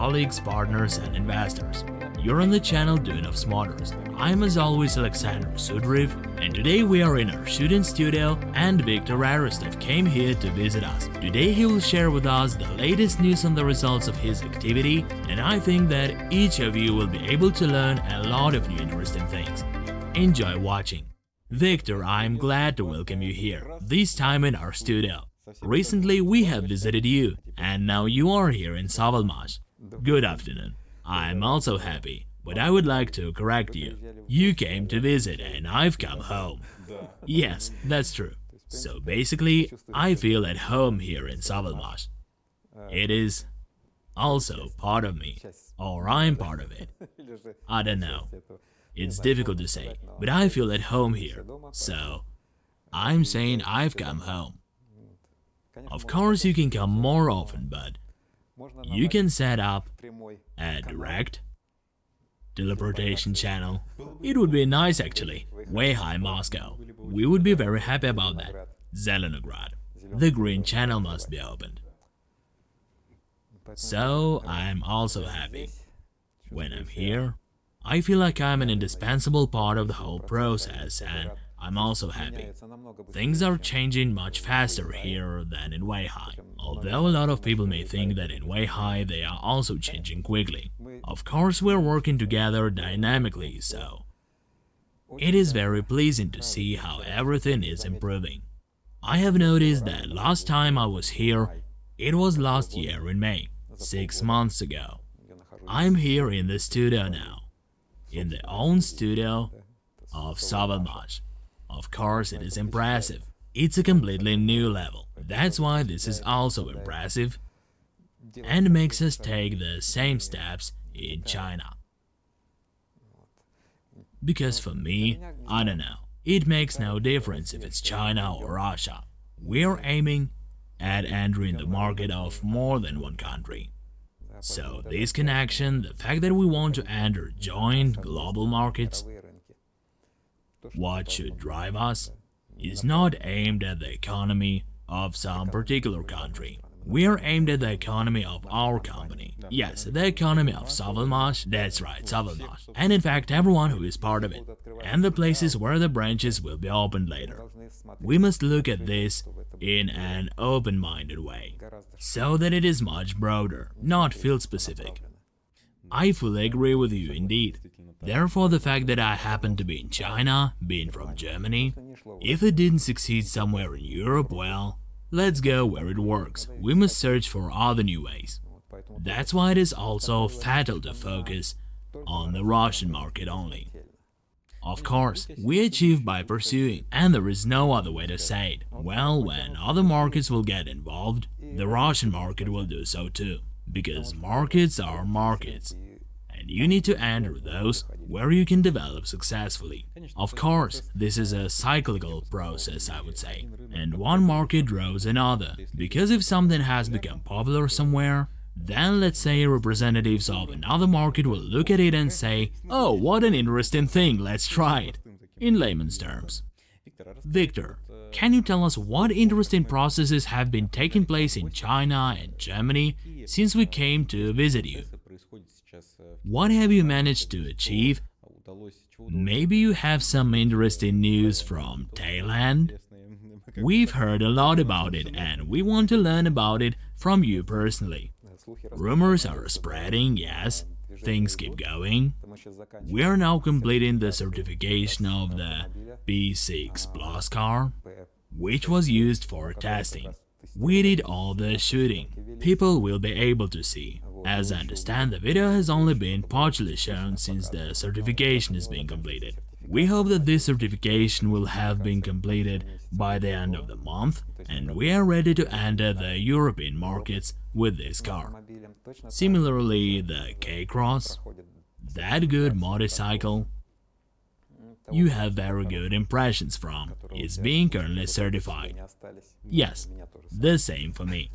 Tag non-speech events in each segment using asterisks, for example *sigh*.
Colleagues, partners and investors. You're on the channel Dune of Smarters. I'm as always Alexander Sudriv and today we are in our shooting studio and Viktor Aristov came here to visit us. Today he will share with us the latest news on the results of his activity and I think that each of you will be able to learn a lot of new interesting things. Enjoy watching. Victor, I'm glad to welcome you here, this time in our studio. Recently we have visited you, and now you are here in Savalmash. Good afternoon. I'm also happy, but I would like to correct you. You came to visit and I've come home. Yes, that's true. So basically, I feel at home here in Savalmash. It is also part of me, or I'm part of it. *laughs* I don't know. It's difficult to say, but I feel at home here, so I'm saying I've come home. Of course you can come more often, but you can set up a direct teleportation channel. It would be nice actually. Weihai Moscow. We would be very happy about that. Zelenograd. The green channel must be opened. So I'm also happy. When I'm here, I feel like I'm an indispensable part of the whole process and I'm also happy. Things are changing much faster here than in Weihai, although a lot of people may think that in Weihai they are also changing quickly. Of course we're working together dynamically, so it is very pleasing to see how everything is improving. I have noticed that last time I was here, it was last year in May, six months ago. I'm here in the studio now, in the own studio of Savalmash. Of course, it is impressive. It's a completely new level. That's why this is also impressive and makes us take the same steps in China. Because for me, I don't know, it makes no difference if it's China or Russia. We're aiming at entering the market of more than one country. So this connection, the fact that we want to enter joint global markets, what should drive us is not aimed at the economy of some particular country. We are aimed at the economy of our company. Yes, the economy of Savalmash, that's right, Savalmash. And in fact, everyone who is part of it. And the places where the branches will be opened later. We must look at this in an open-minded way, so that it is much broader, not field-specific. I fully agree with you indeed. Therefore, the fact that I happen to be in China, being from Germany, if it didn't succeed somewhere in Europe, well, let's go where it works. We must search for other new ways. That's why it is also fatal to focus on the Russian market only. Of course, we achieve by pursuing, and there is no other way to say it. Well, when other markets will get involved, the Russian market will do so too. Because markets are markets, and you need to enter those where you can develop successfully. Of course, this is a cyclical process, I would say, and one market draws another, because if something has become popular somewhere, then let's say representatives of another market will look at it and say, oh, what an interesting thing, let's try it, in layman's terms. Victor, can you tell us what interesting processes have been taking place in China and Germany since we came to visit you? What have you managed to achieve? Maybe you have some interesting news from Thailand? We've heard a lot about it and we want to learn about it from you personally. Rumors are spreading, yes, things keep going. We are now completing the certification of the P6 Plus car, which was used for testing. We did all the shooting. People will be able to see. As I understand, the video has only been partially shown since the certification is being completed. We hope that this certification will have been completed by the end of the month and we are ready to enter the European markets with this car. Similarly, the K-Cross, that good motorcycle you have very good impressions from, is being currently certified. Yes, the same for me.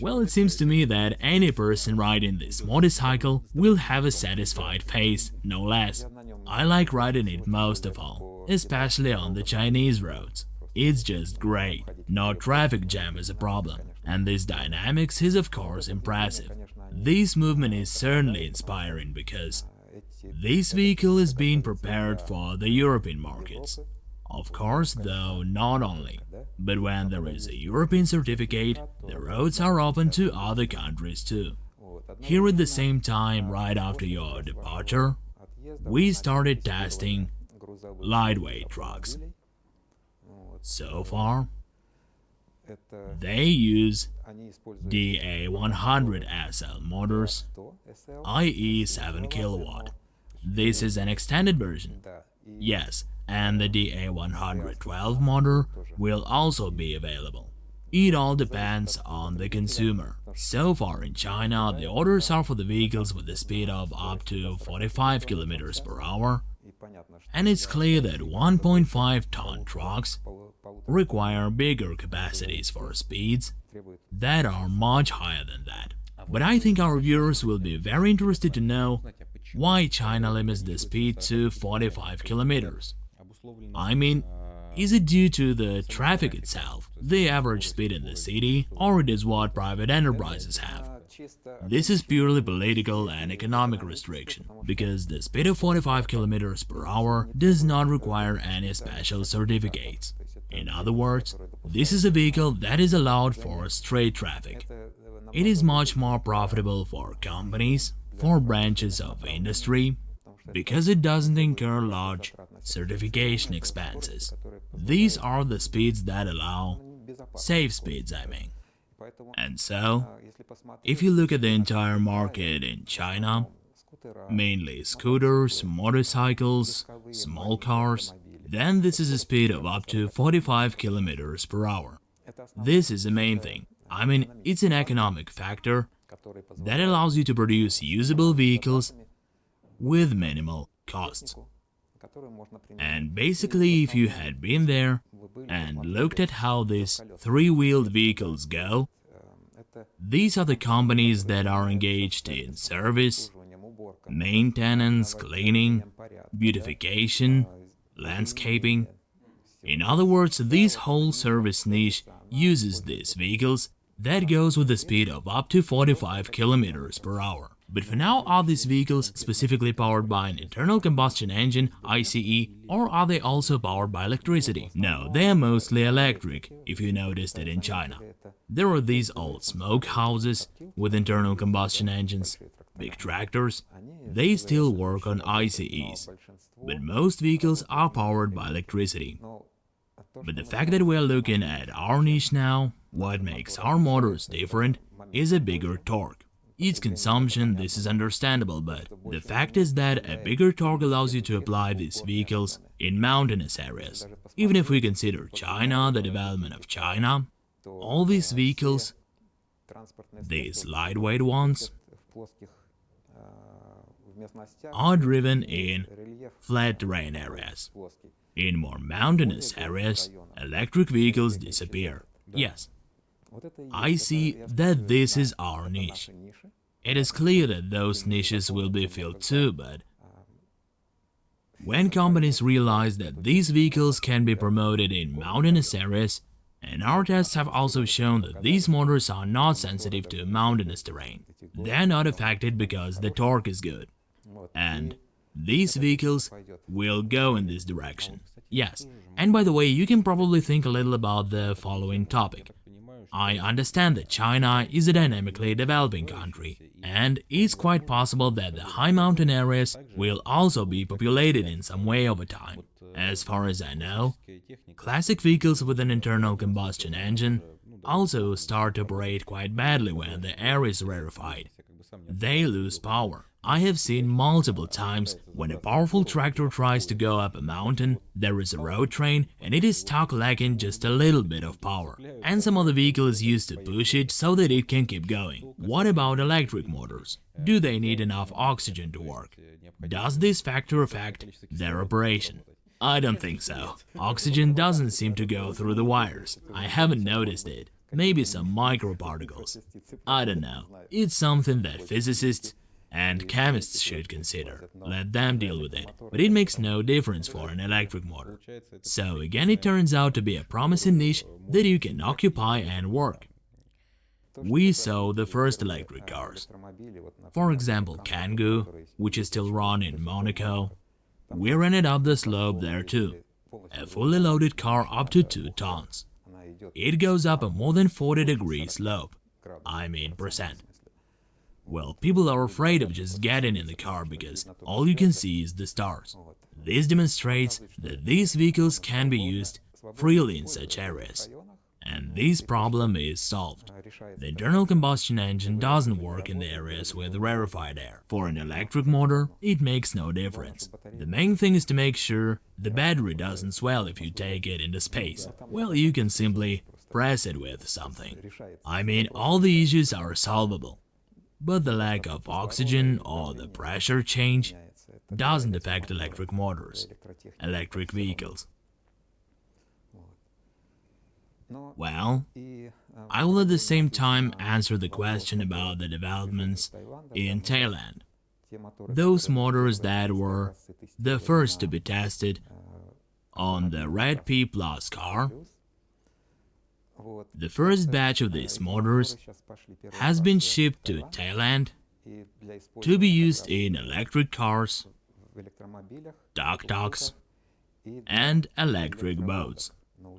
Well, it seems to me that any person riding this motorcycle will have a satisfied face, no less. I like riding it most of all, especially on the Chinese roads. It's just great, no traffic jam is a problem. And this dynamics is of course impressive. This movement is certainly inspiring because this vehicle is being prepared for the European markets. Of course, though, not only. But when there is a European certificate, the roads are open to other countries too. Here at the same time, right after your departure, we started testing lightweight trucks. So far, they use DA100SL motors, i.e. 7 kilowatt. This is an extended version. Yes, and the DA112 motor will also be available. It all depends on the consumer. So far in China, the orders are for the vehicles with a speed of up to 45 km per hour, and it's clear that 1.5 ton trucks require bigger capacities for speeds that are much higher than that. But I think our viewers will be very interested to know why China limits the speed to 45 kilometers. I mean, is it due to the traffic itself, the average speed in the city, or it is what private enterprises have? This is purely political and economic restriction, because the speed of 45 km per hour does not require any special certificates. In other words, this is a vehicle that is allowed for straight traffic. It is much more profitable for companies, for branches of industry, because it doesn't incur large certification expenses. These are the speeds that allow safe speeds, I mean. And so, if you look at the entire market in China, mainly scooters, motorcycles, small cars, then this is a speed of up to 45 kilometers per hour. This is the main thing. I mean, it's an economic factor that allows you to produce usable vehicles with minimal costs. And basically, if you had been there and looked at how these three-wheeled vehicles go, these are the companies that are engaged in service, maintenance, cleaning, beautification, landscaping. In other words, this whole service niche uses these vehicles that goes with a speed of up to 45 kilometers per hour. But for now, are these vehicles specifically powered by an internal combustion engine, ICE, or are they also powered by electricity? No, they are mostly electric, if you noticed it in China. There are these old smoke houses with internal combustion engines, big tractors, they still work on ICEs, but most vehicles are powered by electricity. But the fact that we're looking at our niche now, what makes our motors different is a bigger torque. Its consumption, this is understandable, but the fact is that a bigger torque allows you to apply these vehicles in mountainous areas. Even if we consider China, the development of China, all these vehicles, these lightweight ones, are driven in flat terrain areas. In more mountainous areas, electric vehicles disappear. Yes, I see that this is our niche. It is clear that those niches will be filled too, but when companies realize that these vehicles can be promoted in mountainous areas, and our tests have also shown that these motors are not sensitive to mountainous terrain. They are not affected because the torque is good. And these vehicles will go in this direction. Yes, and by the way, you can probably think a little about the following topic. I understand that China is a dynamically developing country, and it's quite possible that the high mountain areas will also be populated in some way over time. As far as I know, classic vehicles with an internal combustion engine also start to operate quite badly when the air is rarefied. They lose power. I have seen multiple times when a powerful tractor tries to go up a mountain, there is a road train and it is stuck lacking just a little bit of power, and some other vehicle is used to push it so that it can keep going. What about electric motors? Do they need enough oxygen to work? Does this factor affect their operation? I don't think so. Oxygen doesn't seem to go through the wires. I haven't noticed it. Maybe some microparticles. I don't know. It's something that physicists and chemists should consider. Let them deal with it. But it makes no difference for an electric motor. So again it turns out to be a promising niche that you can occupy and work. we saw the first electric cars. For example, Kangoo, which is still run in Monaco. We ran it up the slope there too. A fully loaded car up to 2 tons. It goes up a more than 40 degree slope. I mean percent. Well, people are afraid of just getting in the car because all you can see is the stars. This demonstrates that these vehicles can be used freely in such areas. And this problem is solved. The internal combustion engine doesn't work in the areas with rarefied air. For an electric motor, it makes no difference. The main thing is to make sure the battery doesn't swell if you take it into space. Well, you can simply press it with something. I mean, all the issues are solvable. But the lack of oxygen or the pressure change doesn't affect electric motors, electric vehicles. Well, I will at the same time answer the question about the developments in Thailand. Those motors that were the first to be tested on the Red P Plus car. The first batch of these motors has been shipped to Thailand to be used in electric cars, tuk-tuks, and electric boats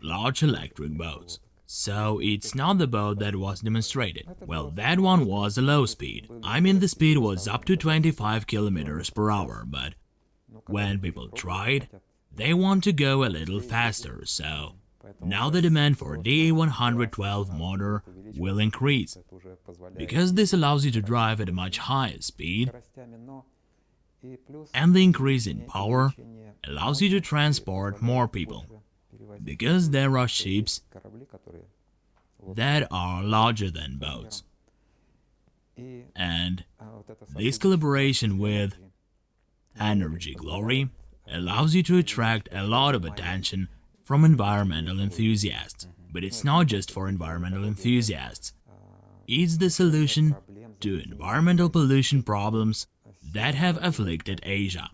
large electric boats. So it's not the boat that was demonstrated. Well, that one was a low speed. I mean the speed was up to 25 kilometers per hour, but when people tried, they want to go a little faster, so now the demand for DA112 motor will increase, because this allows you to drive at a much higher speed, and the increase in power allows you to transport more people because there are ships that are larger than boats. And this collaboration with Energy Glory allows you to attract a lot of attention from environmental enthusiasts. But it's not just for environmental enthusiasts. It's the solution to environmental pollution problems that have afflicted Asia.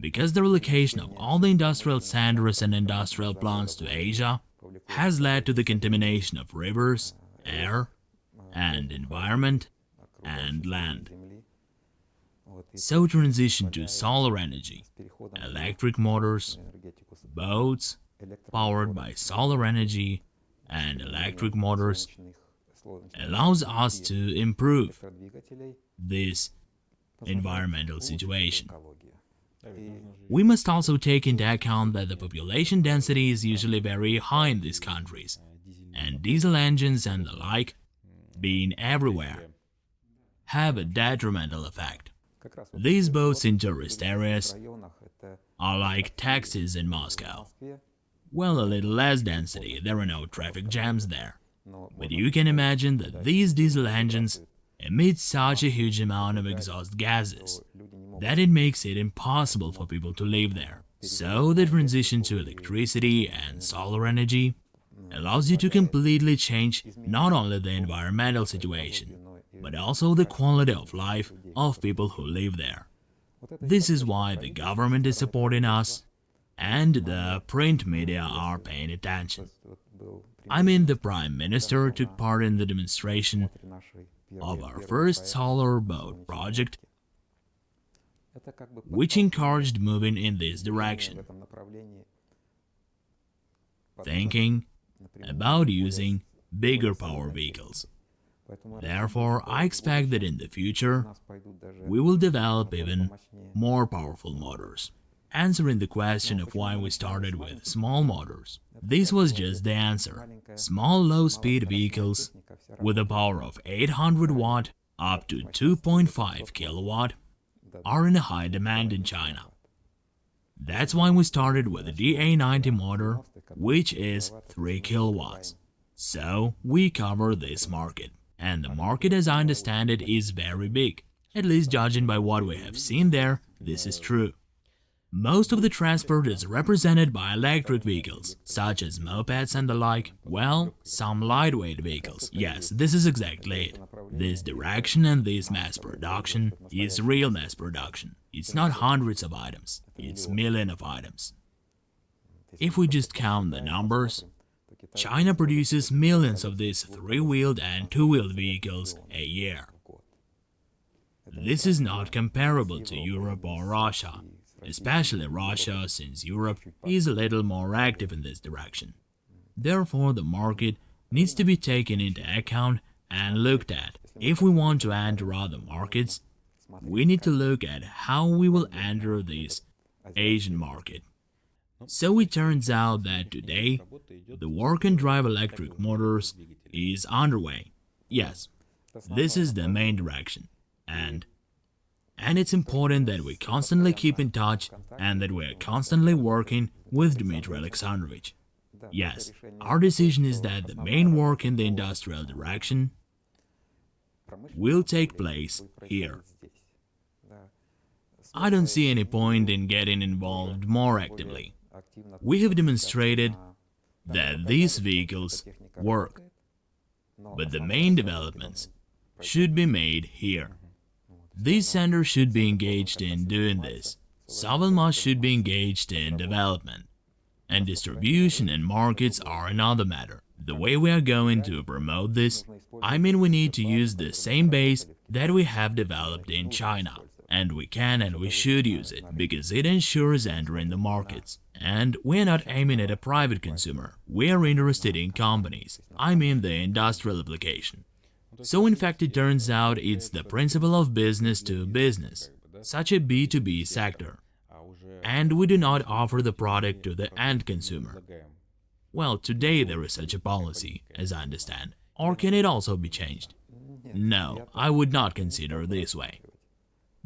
Because the relocation of all the industrial centers and industrial plants to Asia has led to the contamination of rivers, air, and environment, and land. So transition to solar energy, electric motors, boats powered by solar energy and electric motors allows us to improve this environmental situation. We must also take into account that the population density is usually very high in these countries, and diesel engines and the like, being everywhere, have a detrimental effect. These boats in tourist areas are like taxis in Moscow. Well, a little less density, there are no traffic jams there. But you can imagine that these diesel engines emit such a huge amount of exhaust gases that it makes it impossible for people to live there. So the transition to electricity and solar energy allows you to completely change not only the environmental situation, but also the quality of life of people who live there. This is why the government is supporting us and the print media are paying attention. I mean, the Prime Minister took part in the demonstration of our first solar boat project which encouraged moving in this direction, thinking about using bigger power vehicles. Therefore, I expect that in the future, we will develop even more powerful motors. Answering the question of why we started with small motors, this was just the answer. Small low-speed vehicles with a power of 800 watt up to 2.5 kilowatt are in a high demand in China. That's why we started with the DA90 motor, which is 3 kilowatts. So, we cover this market. And the market as I understand it is very big. At least judging by what we have seen there, this is true. Most of the transport is represented by electric vehicles, such as mopeds and the like, well, some lightweight vehicles. Yes, this is exactly it. This direction and this mass production is real mass production. It's not hundreds of items, it's millions of items. If we just count the numbers, China produces millions of these three-wheeled and two-wheeled vehicles a year. This is not comparable to Europe or Russia, especially Russia since Europe is a little more active in this direction. Therefore, the market needs to be taken into account and looked at. If we want to enter other markets, we need to look at how we will enter this Asian market. So it turns out that today, the work and drive electric motors is underway. Yes, this is the main direction. And and it's important that we constantly keep in touch and that we are constantly working with Dmitry Alexandrovich. Yes, our decision is that the main work in the industrial direction will take place here. I don't see any point in getting involved more actively. We have demonstrated that these vehicles work, but the main developments should be made here. These centers should be engaged in doing this. Savalmash should be engaged in development. And distribution and markets are another matter. The way we are going to promote this, I mean we need to use the same base that we have developed in China. And we can and we should use it, because it ensures entering the markets. And we're not aiming at a private consumer, we're interested in companies, I mean the industrial application. So in fact it turns out it's the principle of business to business, such a B2B sector. And we do not offer the product to the end consumer. Well, today there is such a policy, as I understand. Or can it also be changed? No, I would not consider this way.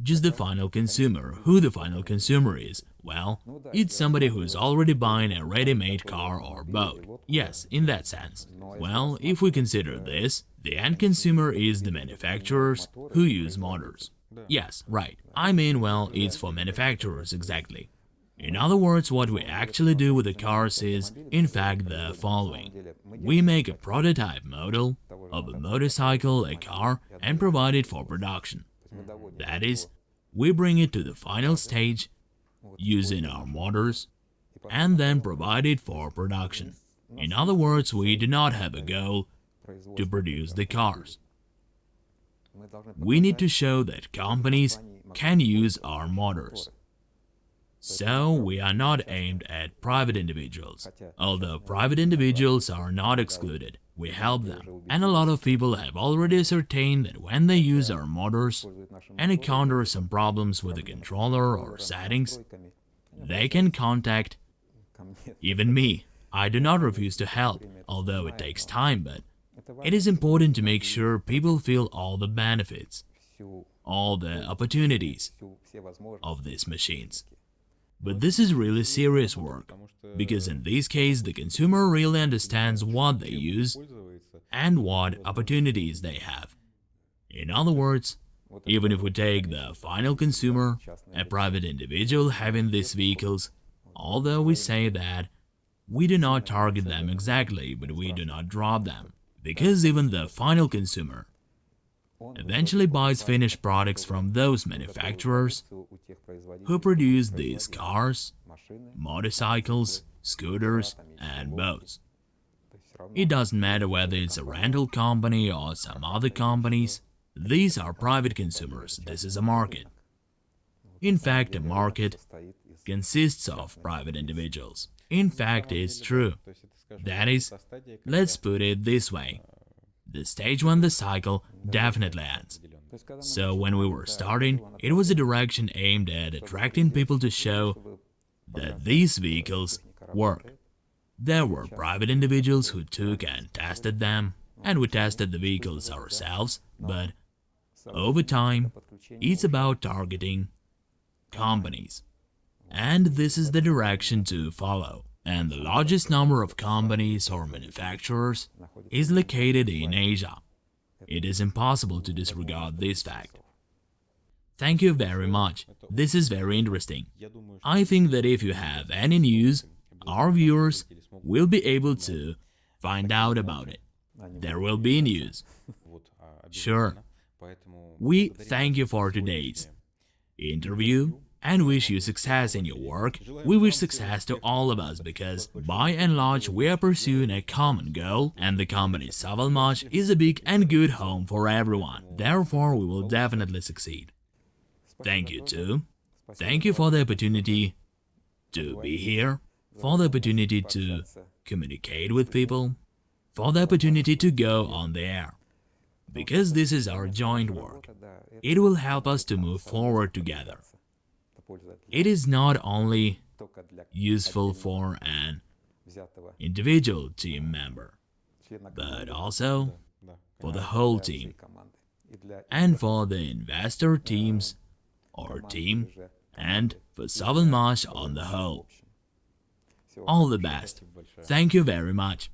Just the final consumer. Who the final consumer is? Well, it's somebody who's already buying a ready-made car or boat. Yes, in that sense. Well, if we consider this, the end consumer is the manufacturers who use motors. Yes, right. I mean, well, it's for manufacturers exactly. In other words, what we actually do with the cars is, in fact, the following. We make a prototype model of a motorcycle, a car, and provide it for production. Mm-hmm. That is, we bring it to the final stage using our motors and then provide it for production. In other words, we do not have a goal to produce the cars. We need to show that companies can use our motors. So, we are not aimed at private individuals, although private individuals are not excluded. We help them, and a lot of people have already ascertained that when they use our motors and encounter some problems with the controller or settings, they can contact even me. I do not refuse to help, although it takes time, but it is important to make sure people feel all the benefits, all the opportunities of these machines. But this is really serious work, because in this case the consumer really understands what they use and what opportunities they have. In other words, even if we take the final consumer, a private individual having these vehicles, although we say that we do not target them exactly, but we do not drop them, because even the final consumer eventually buys finished products from those manufacturers who produce these cars, motorcycles, scooters, and boats. It doesn't matter whether it's a rental company or some other companies, these are private consumers, this is a market. In fact, a market consists of private individuals. In fact, it's true. That is, let's put it this way, the stage when the cycle definitely ends. So when we were starting, it was a direction aimed at attracting people to show that these vehicles work. There were private individuals who took and tested them, and we tested the vehicles ourselves, but over time, it's about targeting companies. And this is the direction to follow and the largest number of companies or manufacturers is located in Asia. It is impossible to disregard this fact. Thank you very much. This is very interesting. I think that if you have any news, our viewers will be able to find out about it. There will be news. Sure. We thank you for today's interview and wish you success in your work. We wish success to all of us because, by and large, we are pursuing a common goal, and the company Savalmash is a big and good home for everyone. Therefore, we will definitely succeed. Thank you too. Thank you for the opportunity to be here, for the opportunity to communicate with people, for the opportunity to go on the air. Because this is our joint work, it will help us to move forward together. It is not only useful for an individual team member, but also for the whole team and for the investor teams or team and for Savalmash on the whole. All the best. Thank you very much.